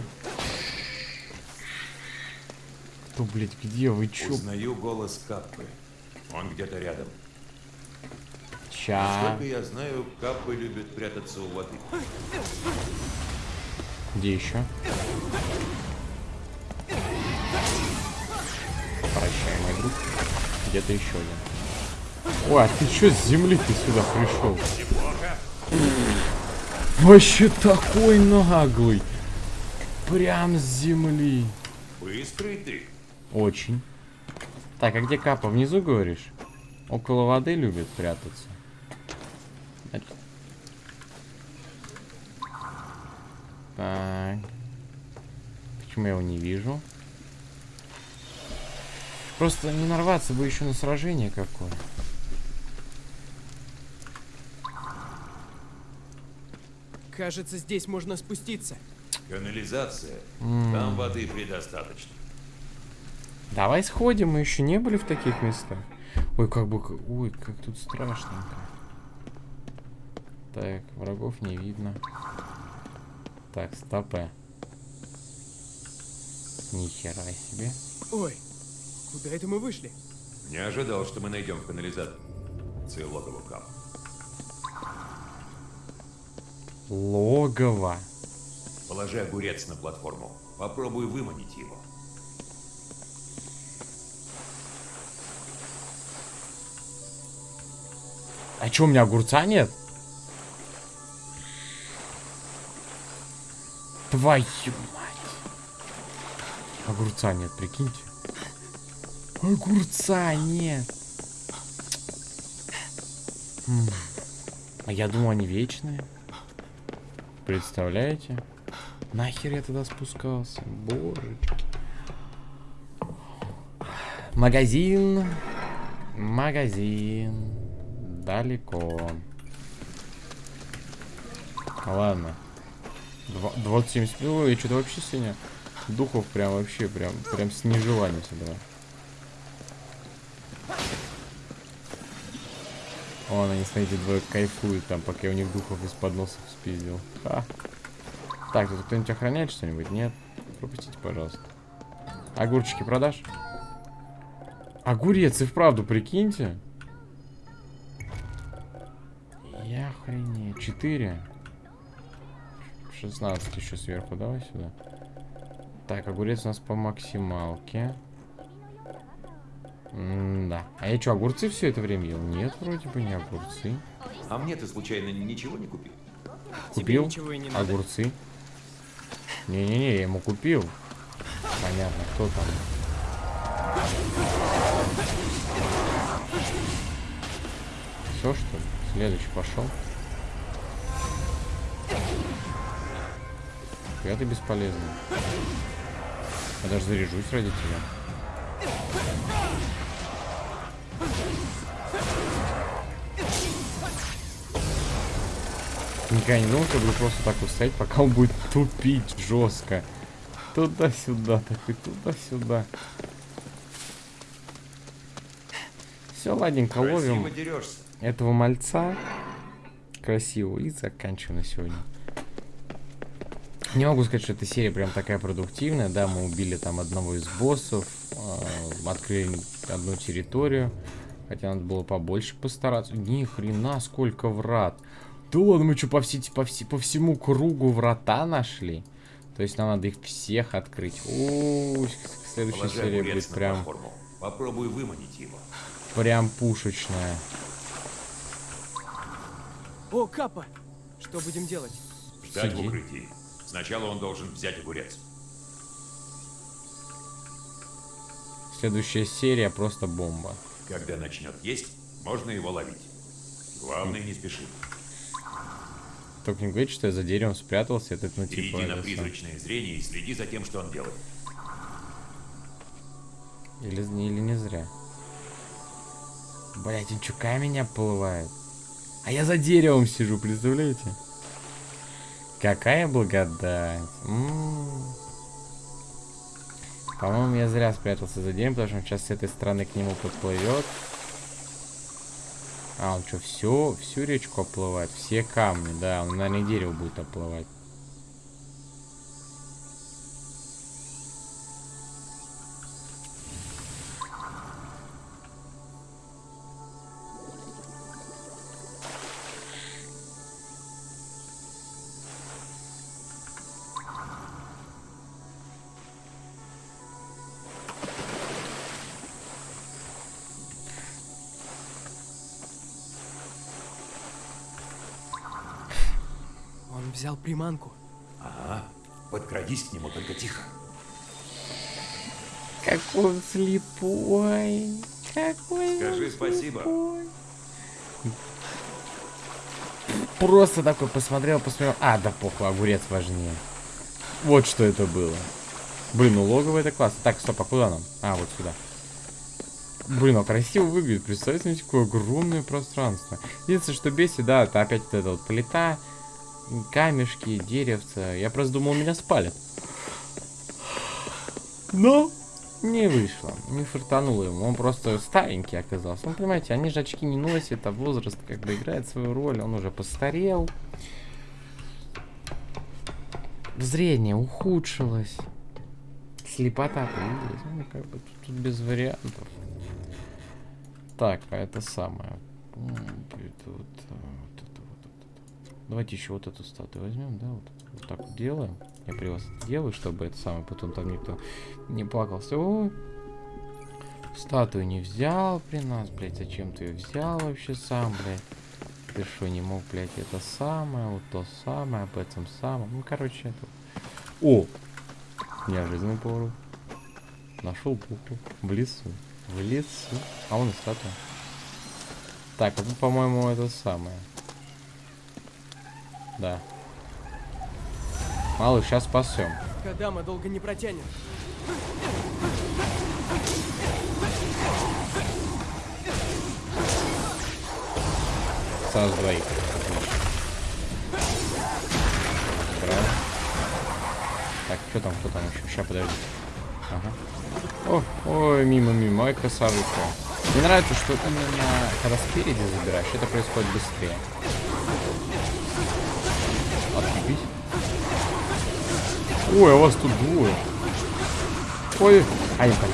Кто, блядь, где вы, чё? Узнаю голос Каппы. Он где-то рядом. Ща. Насколько я знаю, Каппы любят прятаться у воды. Где еще? Прощай, мой друг. Где-то еще один. Ой, а ты что с земли ты сюда пришел? Вообще такой наглый. Прям с земли. Быстрый ты. Очень. Так, а где Капа? Внизу, говоришь? Около воды любит прятаться. Значит- Так. Почему я его не вижу? Просто не нарваться бы еще на сражение какое. Кажется, здесь можно спуститься. Канализация. Там воды предостаточно. Давай сходим, мы еще не были в таких местах. Ой, как бы... Ой, как тут страшненько. Так, врагов не видно. Так, стопэ. Нихера себе. Ой, куда это мы вышли? Не ожидал, что мы найдем в канализации логово Кап. Логово. Положи огурец на платформу. Попробуй выманить его. А чё, у меня огурца нет? Твою мать. Огурца нет, прикиньте. Огурца нет. А я думал, они вечные. Представляете? Нахер я туда спускался? Божечки. Магазин. Магазин. Далеко. Ладно. Два- 2070. Ой, что-то вообще сегодня духов прям вообще прям прям с нежеланием собрал. Вон они, смотрите, двое кайфуют там, пока я у них духов из-под носов спиздил. Ха. Так, тут кто-нибудь охраняет что-нибудь? Нет? Пропустите, пожалуйста. Огурчики продашь? Огурец, и вправду, прикиньте. Я охренею. 4. 16 еще сверху. Давай сюда. Так, огурец у нас по максималке. да. А я что, огурцы все это время ел? Нет, вроде бы не огурцы. А мне ты случайно ничего не купил? Купил не огурцы. Не-не-не, я ему купил. Понятно, кто там. Все, что ли? Следующий пошел. Я ты бесполезный. Я даже заряжусь ради тебя. Никогда не думал, что буду просто так вот стоять, пока он будет тупить жестко. Туда-сюда, так и туда-сюда. Все, ладненько, ловим этого мальца. Красиво. И заканчиваем на сегодня. Не могу сказать, что эта серия прям такая продуктивная. Да, мы убили там одного из боссов, э, открыли одну территорию. Хотя надо было побольше постараться. Ни хрена, сколько врат. Да ладно, мы что, по, все, по, все, по всему кругу врата нашли? То есть нам надо их всех открыть. О, следующая Положи серия будет прям. Попробуй выманить его. прям пушечная. О, Капа! Что будем делать? Ждать Сиди. в укрытии. Сначала он должен взять огурец. Следующая серия просто бомба. Когда начнет есть, можно его ловить. Главное, не спеши. Только не говорите, что я за деревом спрятался, это ну типа... Перейди на призрачное зрение и следи за тем, что он делает. Или, или не зря. Блять, он что, камень оплывает? А я за деревом сижу, представляете? Какая благодать. По-моему, я зря спрятался за деревом, потому что он сейчас с этой стороны к нему подплывет. А, он что, все, всю речку оплывает? Все камни, да, он, наверное, дерево будет оплывать. Он взял приманку. Ага. Подкрадись к нему, только тихо. Какой он слепой. Какой Скажи он спасибо. слепой. Просто такой посмотрел, посмотрел. А, да похуй, огурец важнее. Вот что это было. Блин, ну логово это классно. Так, стоп, а куда нам? А, вот сюда. Блин, а красиво выглядит. Представьте себе, какое огромное пространство. Единственное, что бесит, да, это опять вот эта вот плита, камешки, деревца. Я просто думал, меня спалят. Но не вышло. Не фартануло ему. Он просто старенький оказался. Ну, понимаете, они же очки не носят, а возраст как бы играет свою роль. Он уже постарел. Зрение ухудшилось. Слепота появилась. Ну, как бы тут, тут без вариантов. Так, а это самое. М, будет вот, а, вот это вот, вот это. Давайте еще вот эту статую возьмем, да? Вот, вот так вот делаем. Я при вас делаю, чтобы это самое потом там никто не плакался. Ой, статую не взял при нас, блядь. Зачем ты ее взял вообще сам, блядь? Ты что, не мог, блядь, это самое, вот то самое, об этом самом. Ну, короче, это... О! Неожиданный поворот. Нашел букву. В лесу. В лесу. А он и статуя. Так, по-моему, это самое. Да. Малыш, сейчас спасем. Кадама долго не протянет. Сразу двоих. Так, что там, кто там еще? Сейчас, подожди. Ага. О, ой, мимо, мимо, ой, красавица. Мне нравится, что именно когда спереди забираешь, это происходит быстрее. Ой, а вас тут двое. Ой, а я дурак.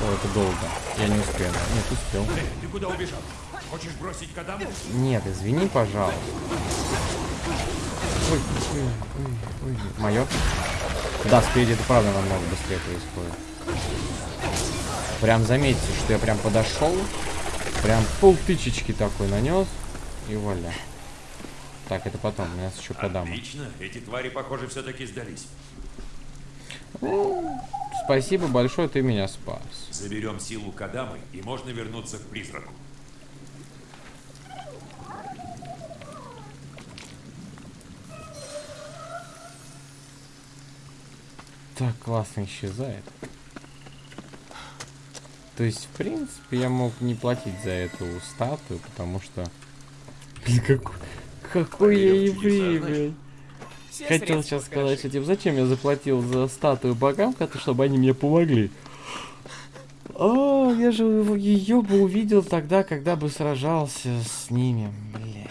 О, это долго. Я не успел. Нет, успел. Эй, ты куда убежал? Хочешь бросить Кадаму? Нет, извини, пожалуйста. Ой, ой, ой, ой. Мое? Да, спереди это правда намного быстрее происходит. Прям заметьте, что я прям подошел, прям пол тычечки такой нанес и вуаля. Так, это потом, у нас еще подам. Отлично. Эти твари, похоже, все-таки сдались. Спасибо большое, ты меня спас. Заберем силу Кадамы, и можно вернуться к призраку. Так классно исчезает. То есть, в принципе, я мог не платить за эту статую, потому что... Блин, какой, какой я еврей, блядь. Хотел сейчас сказать, что типа, зачем я заплатил за статую богам, чтобы они мне помогли. О, я же ее бы увидел тогда, когда бы сражался с ними, блядь.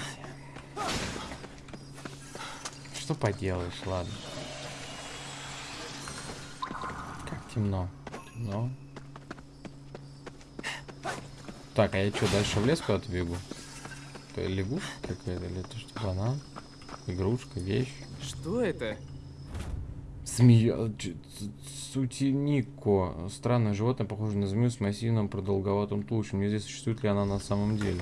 Что поделаешь, ладно. Как темно. Темно. Так, а я что, дальше в лес куда-то бегу? Это лягушка какая-то, или это что, банан? Игрушка, вещь? Что это? Змея... Сутинико. Странное животное, похоже на змею с массивным продолговатым туловищем. Неизвестно, существует ли она на самом деле.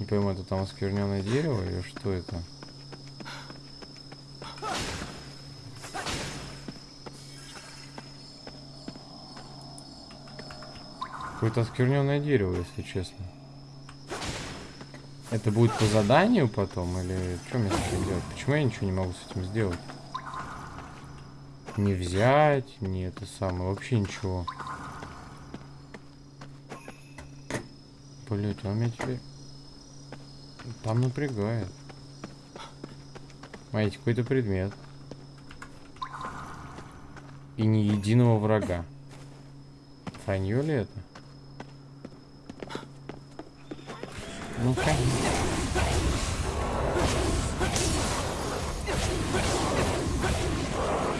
Не пойму, это там оскверненное дерево или что это? Какое-то оскверненное дерево, если честно. Это будет по заданию потом или что мне с этим делать? Почему я ничего не могу с этим сделать? Не взять, не это самое, вообще ничего. Блять, он меня теперь... Там напрягает. Смотрите, какой-то предмет. И ни единого врага. Вранье ли это? Ну-ка.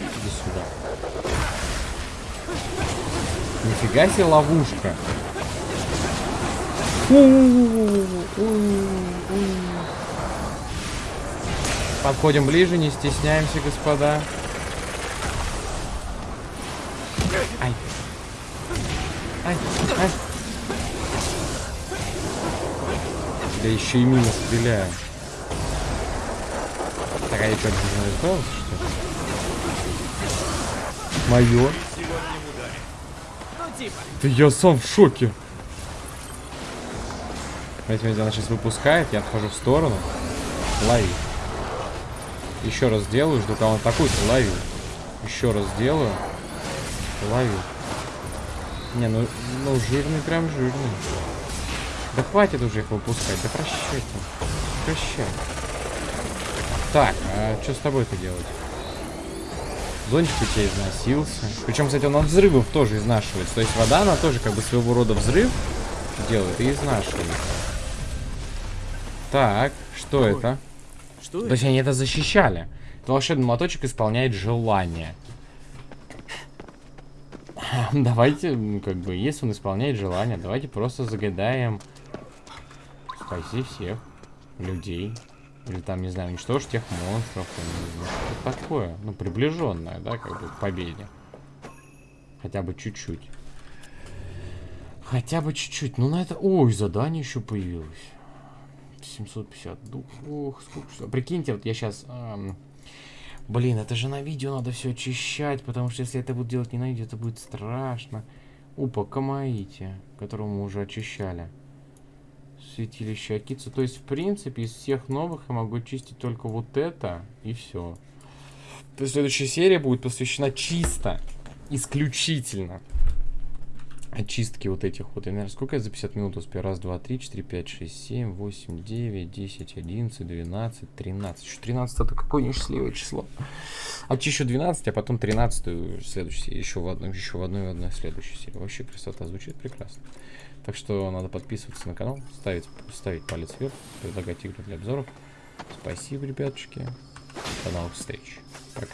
Иди сюда. Нифига себе ловушка. Подходим ближе, не стесняемся, господа. Да еще и мимо стреляю. Так, а я что, не избавился, что? Мое? Да я сам в шоке. Смотрите, она сейчас выпускает, я отхожу в сторону. Лови. Еще раз делаю, жду, кого он атакует, лови. Еще раз делаю. Лови. Не, ну, ну жирный, прям жирный. Да хватит уже их выпускать, да прощай ты. Прощай. Так, а что с тобой-то делать? Зонтик у тебя износился. Причем, кстати, он от взрывов тоже изнашивается. То есть вода, она тоже как бы своего рода взрыв делает и изнашивает. Так, что Ой, это? Что То это? есть они это защищали. Это волшебный моточек исполняет желание. Давайте, ну, как бы, если он исполняет желание, давайте просто загадаем спаси всех людей. Или там, не знаю, уничтожь тех монстров. Что такое? Ну, приближенное, да, как бы, к победе. Хотя бы чуть-чуть. Хотя бы чуть-чуть. Ну, на это... Ой, задание еще появилось. 750 дух. Ох, сколько что. Прикиньте, вот я сейчас... Блин, это же на видео надо все очищать, потому что если это буду делать не на видео, это будет страшно. Опа, Камаити, которого мы уже очищали. Святилище Акицу. То есть, в принципе, из всех новых я могу чистить только вот это, и все. То есть, следующая серия будет посвящена чисто, исключительно очистки вот этих вот. Я, наверное, сколько я за 50 минут успею? Раз, два, три, четыре, пять, шесть, семь, восемь, девять, десять, одиннадцать, двенадцать, тринадцать. Еще 13 это какое несчастливое число. Очищу 12, а потом 13 следующую еще в одной, еще в одной и в одной следующей серии. Вообще красота звучит прекрасно. Так что надо подписываться на канал, ставить, ставить палец вверх, предлагать игры для обзоров. Спасибо, ребятушки. До новых встреч. Пока.